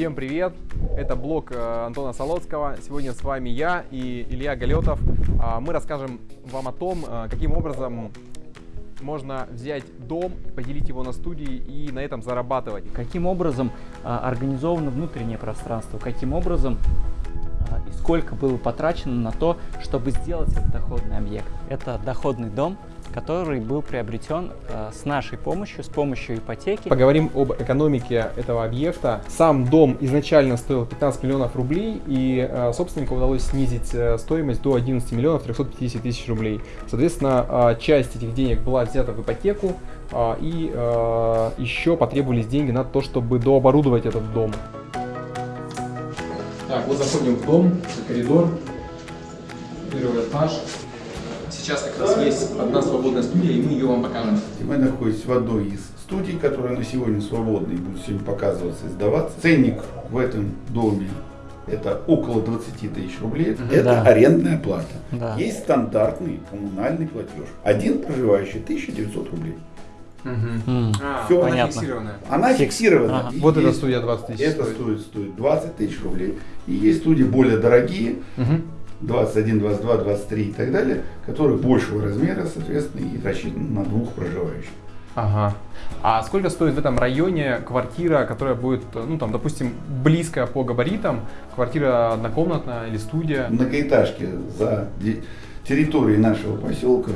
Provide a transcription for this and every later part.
Всем привет! Это блог э, Антона Солоцкого. Сегодня с вами я и Илья Галетов. А, мы расскажем вам о том, э, каким образом можно взять дом, поделить его на студии и на этом зарабатывать. Каким образом а, организовано внутреннее пространство, каким образом сколько было потрачено на то, чтобы сделать этот доходный объект. Это доходный дом, который был приобретен э, с нашей помощью, с помощью ипотеки. Поговорим об экономике этого объекта. Сам дом изначально стоил 15 миллионов рублей, и э, собственнику удалось снизить э, стоимость до 11 миллионов 350 тысяч рублей. Соответственно, э, часть этих денег была взята в ипотеку, э, и э, еще потребовались деньги на то, чтобы дооборудовать этот дом. Так, вот заходим в дом, коридор, первый этаж. Сейчас как раз есть одна свободная студия, и мы ее вам покажем. Мы находимся в одной из студий, которая на сегодня свободна и будет сегодня показываться и сдаваться. Ценник в этом доме это около 20 тысяч рублей. Это Да. арендная плата. Да. Есть стандартный коммунальный платеж. Один проживающий 1900 рублей. М, А, Всё, она понятно. фиксированная. Она Фикс. фиксирована. Ага. Вот эта студия 20 тысяч Это стоит. стоит, стоит 20 тысяч рублей. И есть студии более дорогие, Мгм. 21, 22, 23 и так далее, которые большего размера, соответственно, и рассчитаны на двух проживающих. Ага. А сколько стоит в этом районе квартира, которая будет, ну там, допустим, близкая по габаритам, квартира однокомнатная или студия? Многоэтажки за территорией нашего поселка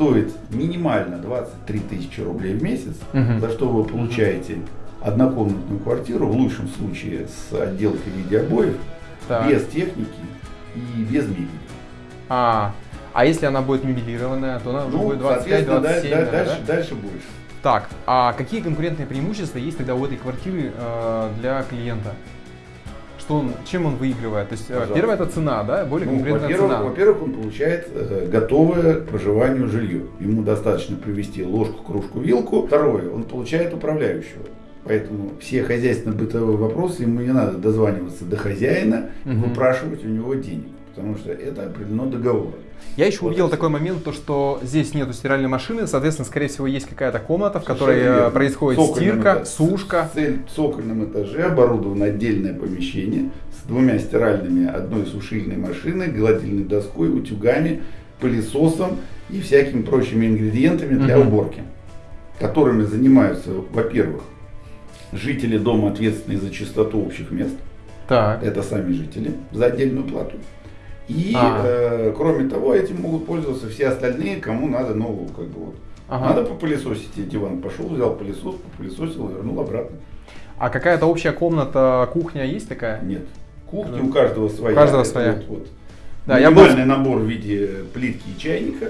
стоит минимально 23 тысячи рублей в месяц, Мгм. за что вы получаете однокомнатную квартиру, в лучшем случае с отделкой в виде обоев, Так. без техники и без мебели. А, а если она будет мебелированная, то она уже Ну, будет соответственно, 25-27, да- да- дальше, да? дальше больше. Так, а какие конкурентные преимущества есть тогда у этой квартиры э, для клиента? Что он, чем он выигрывает? То есть, э, Пожалуйста. первое это цена, да? Более Ну, конкурентная во-первых, цена. во-первых, он получает э, готовое к проживанию жилье. Ему достаточно привезти ложку, кружку, вилку. Второе, он получает управляющего. Поэтому все хозяйственно-бытовые вопросы ему не надо дозваниваться до хозяина и Мгм. выпрашивать у него денег. Потому что это определено договором. Я еще Вот увидел такой момент, то, что здесь нету стиральной машины, соответственно, скорее всего, есть какая-то комната, в которой э, происходит стирка, сушка. Цель- в цокольном этаже оборудовано отдельное помещение с двумя стиральными, одной сушильной машиной, гладильной доской, утюгами, пылесосом и всякими прочими ингредиентами для Мгм. уборки, которыми занимаются, во-первых, жители дома, ответственные за чистоту общих мест, Так. это сами жители, за отдельную плату. И, А. э, кроме того, этим могут пользоваться все остальные, кому надо, ну, как бы вот, Ага. надо попылесосить, и диван пошел, взял пылесос, попылесосил вернул обратно. А какая-то общая комната, кухня есть такая? Нет. Кухня Ну, у каждого своя. у каждого Это своя. Вот, вот. Да, я был- Минимальный набор в виде плитки и чайника,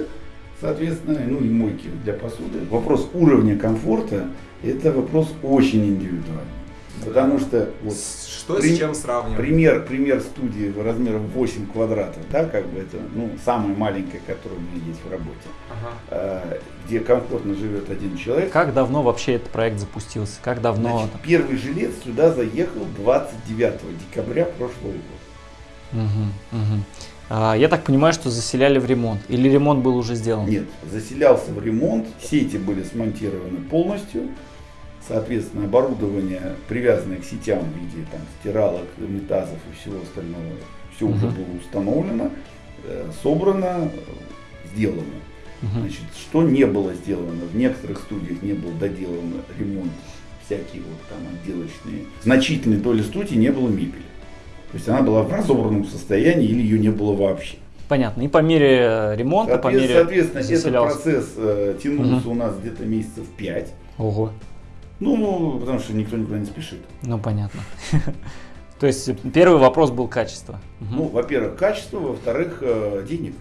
соответственно, ну и мойки для посуды. Вопрос уровня комфорта – это вопрос очень индивидуальный. Потому что вот, Что При- с чем сравнивать? пример, пример студии размером 8 квадратов, да, как бы это, ну, самая маленькая, которая у меня есть в работе, Ага. э, где комфортно живет один человек. Как давно вообще этот проект запустился? Как давно? Значит, первый жилец сюда заехал 29 декабря прошлого года. Мгм, мгм. А, я так понимаю, что заселяли в ремонт. Или ремонт был уже сделан? Нет, заселялся в ремонт, сети были смонтированы полностью, соответственно, оборудование, привязанное к сетям в виде там, стиралок, унитазов и всего остального, все уже Мгм. было установлено, э, собрано, сделано. Мгм. Значит, что не было сделано, в некоторых студиях не был доделан ремонт, всякие вот там отделочные. Значительной доли студий не было мебели. То есть она была в разобранном состоянии или ее не было вообще. Понятно. И по мере э, ремонта, по мере Соответственно, этот процесс э, тянулся Мгм. у нас где-то месяцев 5. Ого. Ну, потому что никто никуда не спешит. Ну, понятно. То есть э, первый вопрос был качество. Ну, во-первых, качество, во-вторых, э, денег.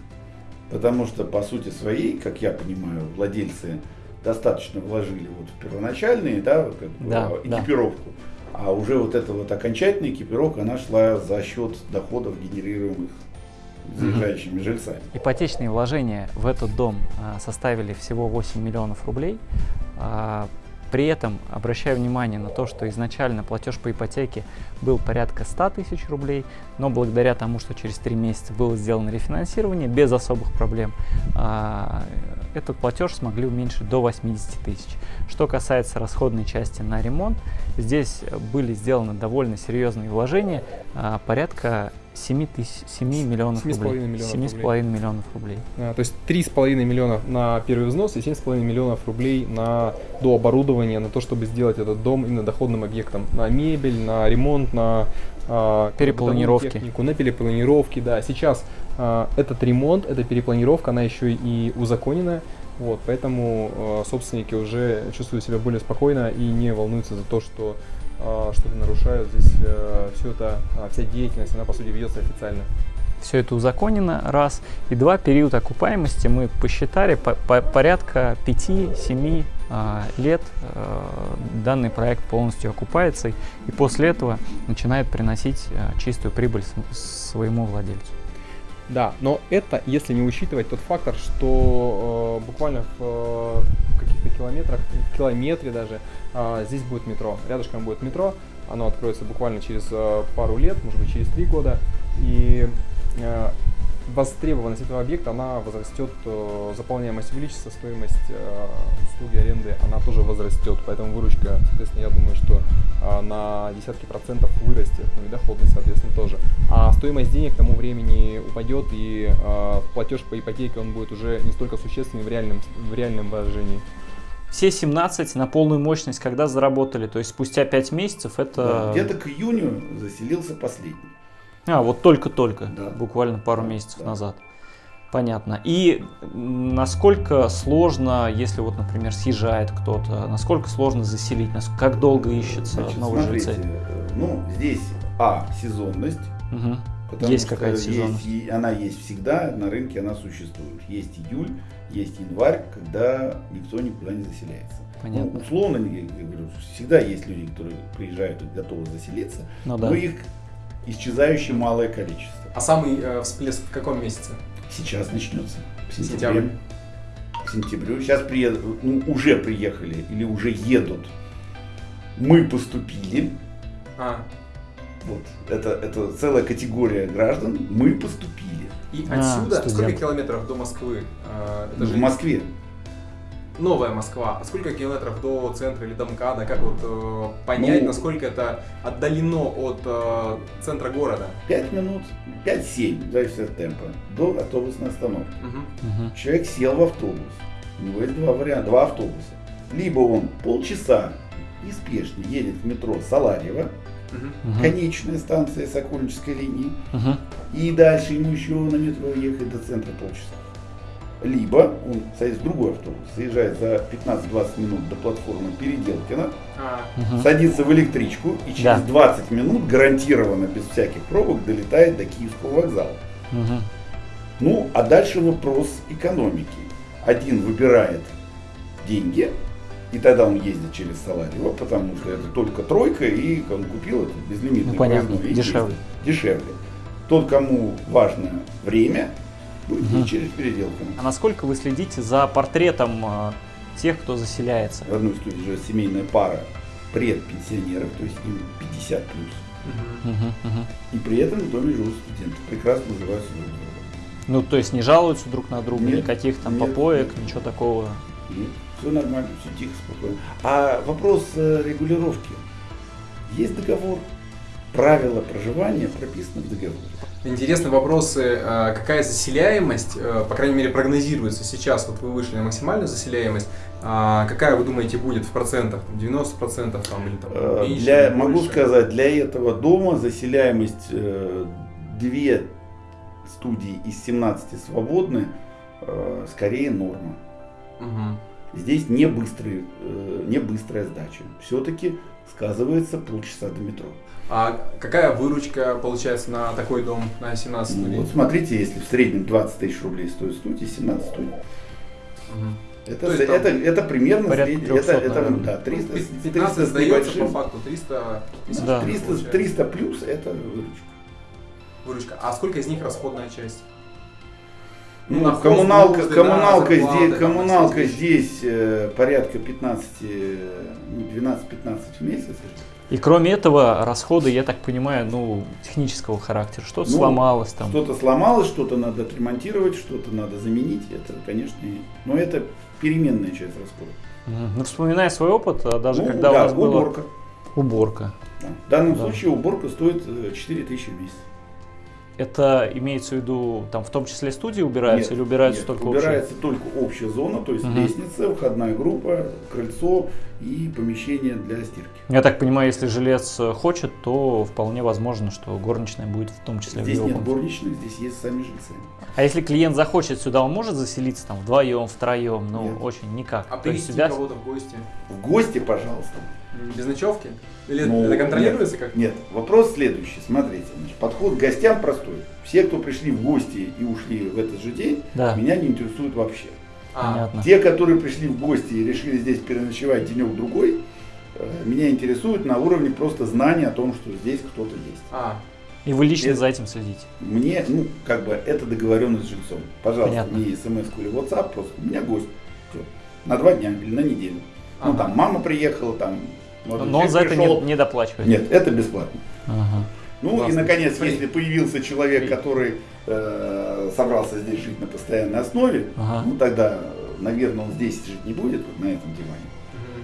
Потому что, по сути своей, как я понимаю, владельцы достаточно вложили вот в первоначальные, да, как бы, Да, э, да. экипировку. А уже вот эта вот окончательная экипировка, она шла за счет доходов, генерируемых заезжающими жильцами. Ипотечные вложения в этот дом а, составили всего 8 миллионов рублей. При этом обращаю внимание на то, что изначально платеж по ипотеке был порядка 100 тысяч рублей, но благодаря тому, что через 3 месяца было сделано рефинансирование без особых проблем, а, этот платеж смогли уменьшить до 80 тысяч. Что касается расходной части на ремонт, здесь были сделаны довольно серьезные вложения, а, порядка 7, тысяч, 7 миллионов 7,5 рублей. миллионов 7,5 миллионов рублей. А, То есть 3,5 миллиона на первый взнос и 7,5 миллионов рублей на дооборудование, на то, чтобы сделать этот дом именно доходным объектом. На мебель, на ремонт, на а, Перепланировки. технику, на перепланировки, да. Сейчас а, этот ремонт, эта перепланировка, она еще и узаконена. Вот, поэтому а, собственники уже чувствуют себя более спокойно и не волнуются за то, что а, что-то нарушают. Здесь все это, а, вся деятельность, она по сути ведется официально. Все это узаконено, раз. И два, период окупаемости мы посчитали по- по- порядка 5-7 а, лет а, данный проект полностью окупается и после этого начинает приносить а, чистую прибыль своему владельцу. Да, но это если не учитывать тот фактор, что э, буквально в э, каких-то километрах, в километре даже, э, здесь будет метро. Рядышком будет метро, оно откроется буквально через э, пару лет, может быть через три года. И э, востребованность этого объекта, она возрастет, э, заполняемость увеличится, стоимость э, услуги аренды, она тоже возрастет. Поэтому выручка, соответственно, я думаю, что э, на десятки процентов вырастет, ну и доходность, соответственно, тоже. А стоимость денег к тому времени упадет, и платеж по ипотеке, он будет уже не столько существенный в реальном, в реальном выражении. Все 17 на полную мощность когда заработали, то есть спустя 5 месяцев Да, это... Где-то к июню заселился последний. А, вот только-только, Да. буквально пару месяцев да. назад. Понятно. И насколько сложно, если вот, например, съезжает кто-то, насколько сложно заселить, нас- как долго ищется Значит, новые смотрите, жильцы? ну, здесь, а, сезонность. Мгм. Потому Есть какая-то есть сезонность. и она есть всегда, на рынке она существует. Есть июль, есть январь, когда никто никуда не заселяется. Понятно. Ну, условно, я говорю, всегда есть люди, которые приезжают и готовы заселиться, Ну да. но их исчезающее малое количество. А самый всплеск в каком месяце? Сейчас начнется. В сентябре. К сентябрю. Сейчас приедут, ну, уже приехали или уже едут. Мы поступили. А, Вот. Это, это целая категория граждан. Мы поступили. и А, отсюда студент. сколько километров до Москвы? А, это Ну, же в Москве. Новая Москва. А сколько километров до центра или до МКАДа? Как вот э, понять, Ну, насколько это отдалено от э, центра города? 5 минут, 5-7, зависит от темпа, до автобусной остановки. Мгм. Мгм. Человек сел в автобус. У него есть два варианта, два автобуса. Либо он полчаса неспешно едет в метро Саларьево. Мгм. конечная станция Сокольнической линии, Мгм. и дальше ему еще на метро ехать до центра полчаса. Либо он садится в другой автобус, заезжает за 15-20 минут до платформы Переделкина, А, Мгм. садится в электричку и через Да. 20 минут гарантированно без всяких пробок долетает до Киевского вокзала. Мгм. Ну, а дальше вопрос экономики. Один выбирает деньги, и тогда он ездит через Саларьево, потому что это только тройка, и он купил это безлимитный Ну, понятно, проездной, дешевле. ездит. Дешевле. Тот, кому важно время, будет Мгм. ездить через переделку. А насколько вы следите за портретом э, тех, кто заселяется? В одной студии живет семейная пара предпенсионеров, то есть им 50 плюс. Мгм. И при этом в доме живут студенты. Прекрасно называются друг друга. Ну, то есть не жалуются друг на друга, Нет, никаких там нет, попоек, нет. ничего такого. все нормально, все тихо, спокойно. А вопрос э, регулировки. Есть договор. Правила проживания прописаны в договоре. Интересны вопросы, а, какая заселяемость, э, по крайней мере, прогнозируется сейчас, вот вы вышли на максимальную заселяемость, а какая вы думаете будет в процентах, Там 90% там, или там Э, меньше, Для, или могу сказать, для этого дома заселяемость э, две студии из 17 свободны, э, скорее норма. Мгм. Здесь не, быстрый, э, не быстрая сдача. Все-таки сказывается полчаса до метро. А какая выручка получается на такой дом на 17 Ну, студий? вот смотрите, если в среднем 20 тысяч рублей стоит студия, 17 студий. Мгм. Это, То есть там это, это примерно средний- это, 300, это, наверное. да, 300, Ну, с 15 300 с сдается по небольшим. факту 300 тысяч. Да. 300, получается. 300 плюс это выручка. Выручка. А сколько из них расходная часть? Ну, Навоз, коммуналка, нужды, коммуналка да, здесь, зарплаты, коммуналка здесь э, порядка 15, э, ну, 12-15 в месяц. И кроме этого, расходы, я так понимаю, ну, технического характера. Что-то Ну, сломалось там. Что-то сломалось, что-то надо отремонтировать, что-то надо заменить. Это, конечно, но это переменная часть расходов. Ну, вспоминая свой опыт, а даже Ну, когда да, у нас была уборка. уборка, Да. В данном Да. случае уборка стоит э, 4 тысячи в месяц. Это имеется в виду, там в том числе студии убираются Нет, или убираются нет, только общие? убирается только общая зона, то есть Мгм. лестница, входная группа, крыльцо и помещение для стирки. Я так понимаю, если жилец хочет, то вполне возможно, что горничная будет в том числе Здесь в его нет горничных, здесь есть сами жильцы. А если клиент захочет сюда, он может заселиться там вдвоем, втроем? Ну, Нет. очень никак. А привести сюда- кого-то в гости? В гости, пожалуйста. Без ночевки? Или Ну, это контролируется как? Нет, вопрос следующий. Смотрите, значит, подход к гостям простой. Все, кто пришли в гости и ушли в этот же день, Да, меня не интересуют вообще. А, понятно. Те, которые пришли в гости и решили здесь переночевать денек-другой, э, меня интересуют на уровне просто знания о том, что здесь кто-то есть. а, И вы лично Это- за этим следите? Мне, ну, как бы, это договоренность с жильцом. Пожалуйста, Понятно. не смс или WhatsApp, просто у меня гость. Всё. На два дня или на неделю. Ну, Ага. там, мама приехала, там... молодой Но он за это пришел. не, не доплачивает? Нет, это бесплатно. Ага. Ну Классно. и, наконец, Фри. если появился человек, который э, собрался здесь жить на постоянной основе, Ага. ну тогда, наверное, он здесь жить не будет, вот на этом диване.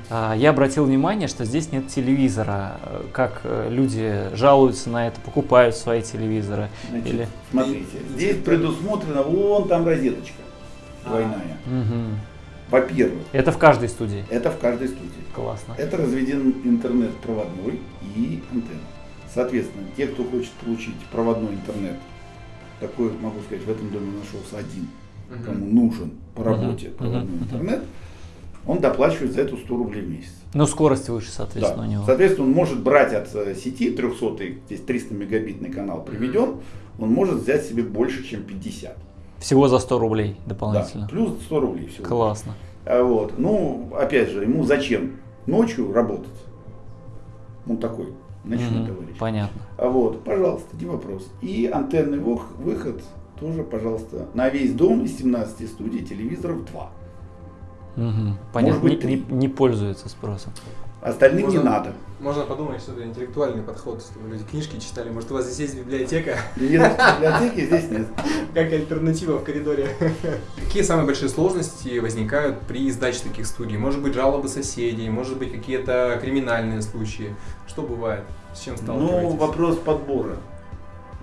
А, Я обратил внимание, что здесь нет телевизора. Как э, люди жалуются на это, покупают свои телевизоры. Значит, Или- смотрите, здесь предусмотрена вон там розеточка А. двойная. Во-первых, Это в каждой студии. это в каждой студии. Классно. Это разведен интернет проводной и антенна. Соответственно, те, кто хочет получить проводной интернет, такой, могу сказать, в этом доме нашелся один, Мгм. кому нужен по работе Мгм. проводной Мгм. интернет, он доплачивает за это 100 рублей в месяц. Ну, скорость выше, Да. соответственно, у него. Соответственно, он может брать от э, сети 300, здесь 300 мегабитный канал приведен, он может взять себе больше, чем 50. Всего за 100 рублей Да, дополнительно. плюс 100 рублей всего. Классно. А вот, ну, опять же, ему зачем ночью работать? Он такой, ночной Мгм. товарищ. Понятно. А вот, пожалуйста, не вопрос. И антенный выход тоже, пожалуйста, на весь дом из 17 студий телевизоров 2. Мгм. Понятно. быть, не, не- не пользуется спросом. Остальным не Можно- надо. Можно подумать, что это интеллектуальный подход, чтобы люди книжки читали. Может, у вас здесь есть библиотека, Нет, библиотеки здесь нет. как альтернатива в коридоре. Какие самые большие сложности возникают при сдаче таких студий? Может быть, жалобы соседей, может быть, какие-то криминальные случаи. Что бывает? С чем сталкиваетесь? Ну, вопрос подбора.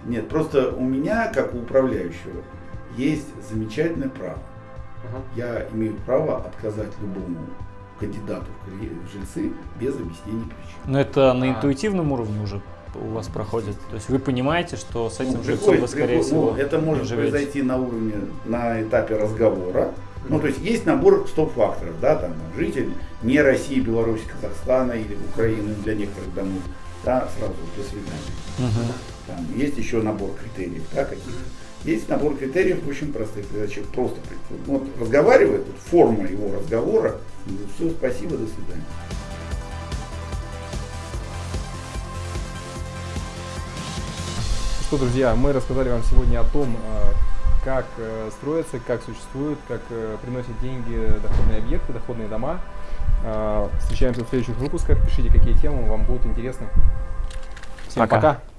Нет, просто у меня, как у управляющего, есть замечательное право. Ага. Я имею право отказать любому кандидату в жильцы без объяснений причин. Но это на А. интуитивном уровне уже у вас проходит. То есть вы понимаете, что с этим Ну, жильцом приходит- вы, скорее приходит- всего, ну, это может живете. произойти на уровне, на этапе разговора. Ну, то есть есть набор стоп-факторов, да, там, житель не России, Беларуси, Казахстана или Украины для некоторых домов, да, сразу до свидания. Мгм. Там есть еще набор критериев, да, каких Есть набор критериев очень простых, когда человек просто вот, разговаривает, вот форма его разговора, все, спасибо, до свидания. Что, друзья, мы рассказали вам сегодня о том, э, как э, строятся, как существуют, как э, приносят деньги доходные объекты, доходные дома. Э, Встречаемся в следующих выпусках. Пишите, какие темы вам будут интересны. Всем Пока. пока.